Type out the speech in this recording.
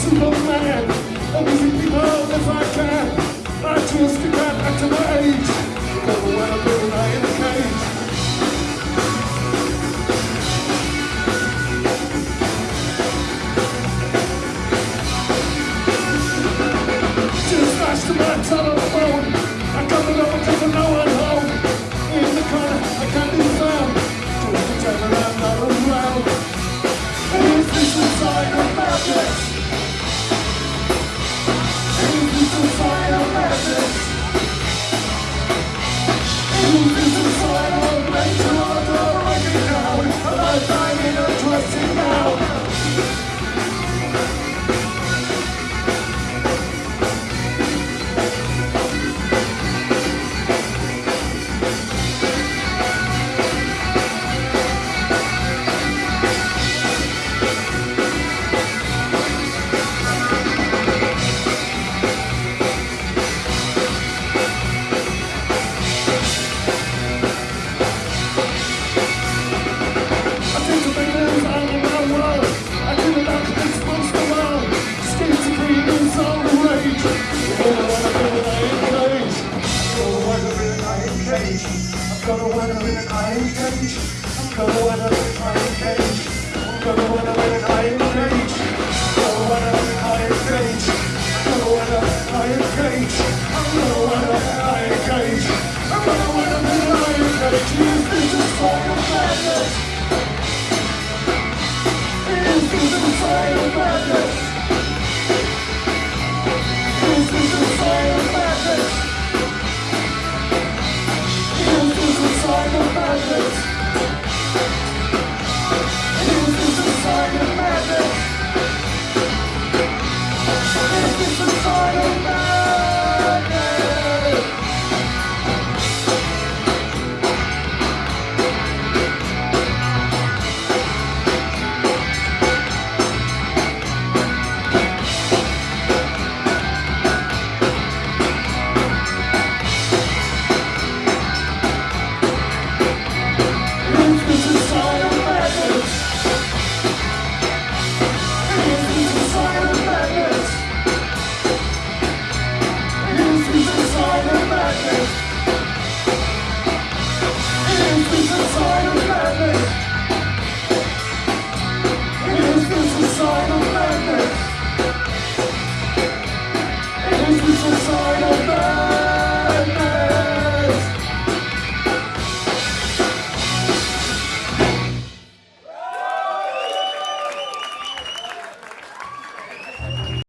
Superman And we see people if I can I just can't act my age Because when I'm doing I am cage. I'm gonna win up in an iron cage. I'm gonna win up in an iron cage. I'm gonna win up in an iron cage.